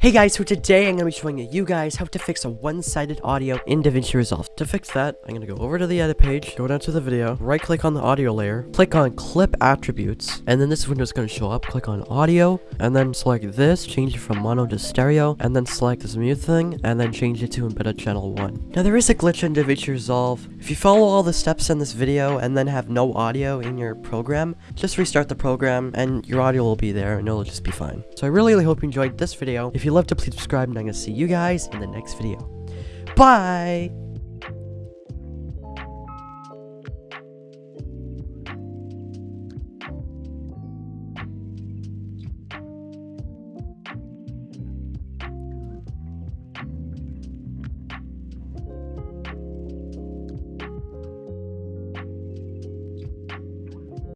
Hey guys, so today I'm going to be showing you guys how to fix a one-sided audio in DaVinci Resolve. To fix that, I'm going to go over to the edit page, go down to the video, right click on the audio layer, click on clip attributes, and then this window is going to show up. Click on audio, and then select this, change it from mono to stereo, and then select this mute thing, and then change it to embedded channel 1. Now there is a glitch in DaVinci Resolve. If you follow all the steps in this video and then have no audio in your program, just restart the program and your audio will be there and it'll just be fine. So I really, really hope you enjoyed this video. You loved it, please subscribe and I'm going to see you guys in the next video. Bye!